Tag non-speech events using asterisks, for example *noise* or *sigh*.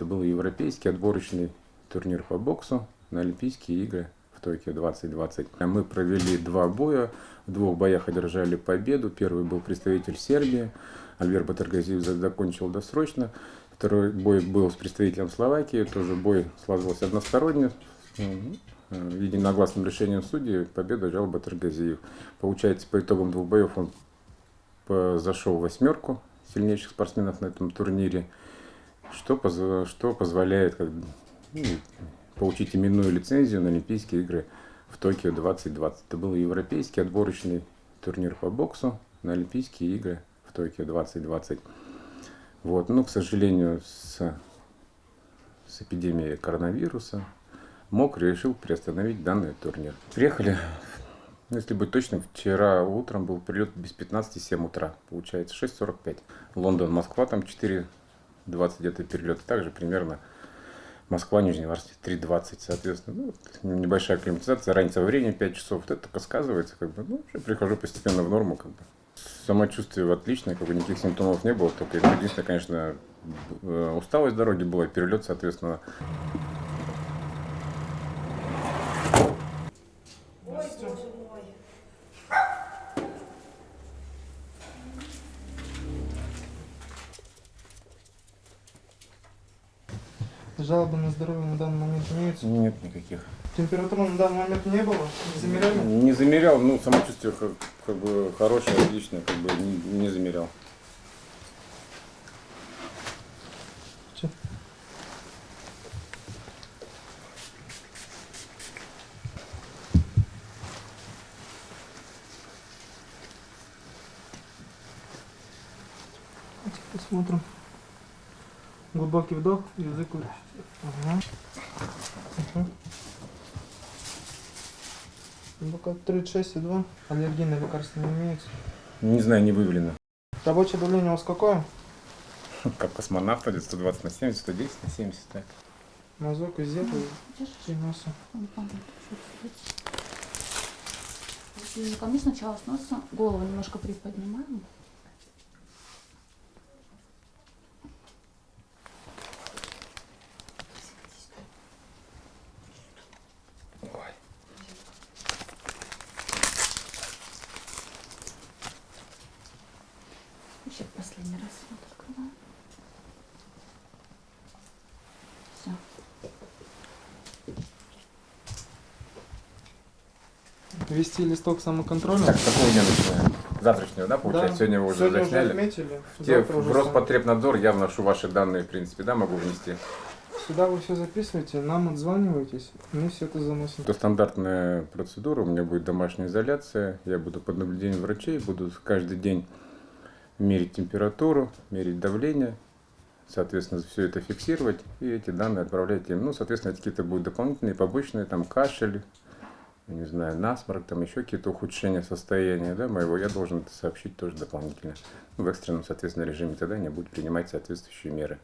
Это был европейский отборочный турнир по боксу на Олимпийские игры в Токио 2020. Мы провели два боя. В двух боях одержали победу. Первый был представитель Сербии. Альбер Батаргазиев закончил досрочно. Второй бой был с представителем Словакии. Тоже бой сложился односторонне. Единогласным решением судей победу взял Батаргазиев. Получается, по итогам двух боев он зашел в восьмерку сильнейших спортсменов на этом турнире, что, что позволяет как, ну, получить именную лицензию на Олимпийские игры в Токио 2020. Это был европейский отборочный турнир по боксу на Олимпийские игры в Токио 2020. Вот, но, к сожалению, с, с эпидемией коронавируса МОК решил приостановить данный турнир. Приехали ну, если быть точным, вчера утром был прилет без 15 7 утра, получается 6.45. Лондон, Москва, там 4.20 где-то перелет. Также примерно Москва, Нижний Варсти 3.20, соответственно. Ну, небольшая акклиматизация, разница во времени 5 часов. Вот это только сказывается, как бы, ну, уже прихожу постепенно в норму, как бы. Самочувствие отличное, как бы никаких симптомов не было, только единственное, конечно, э, усталость дороги была, перелет, соответственно. Жалобы на здоровье на данный момент имеются? Нет никаких. Температуры на данный момент не было? Не замеряли? Не замерял, ну самочувствие как, как бы хорошее, отличное, как бы не, не замерял. Посмотрим. Глубокий вдох, язык вытащить. Ага. Угу. Ну-ка, 36,2. Аллергии на лекарства не имеется. Не знаю, не выявлено. Рабочее давление у вас какое? *laughs* Как космонавт, 120 на 70, 110 на 70, так. Мазок из зепа и носа. Языком сначала с носа, голову немножко приподнимаем. Еще последний раз вот открываем. Все. Вести листок самоконтроля. Так, с какого дня начинаем? Завтрашнего, да, получается? Да. Сегодня вы уже Сегодня засняли? отметили. В, те, в уже Роспотребнадзор я вношу ваши данные, в принципе, да, могу внести? Сюда вы все записываете, нам отзваниваетесь, мы все это заносим. Это стандартная процедура, у меня будет домашняя изоляция, я буду под наблюдением врачей, буду каждый день мерить температуру, мерить давление, соответственно, все это фиксировать и эти данные отправлять им. Ну, соответственно, какие-то будут дополнительные, побочные, там, кашель, не знаю, насморк, там еще какие-то ухудшения состояния да, моего, я должен это сообщить тоже дополнительно. В экстренном, соответственно, режиме тогда они будут принимать соответствующие меры.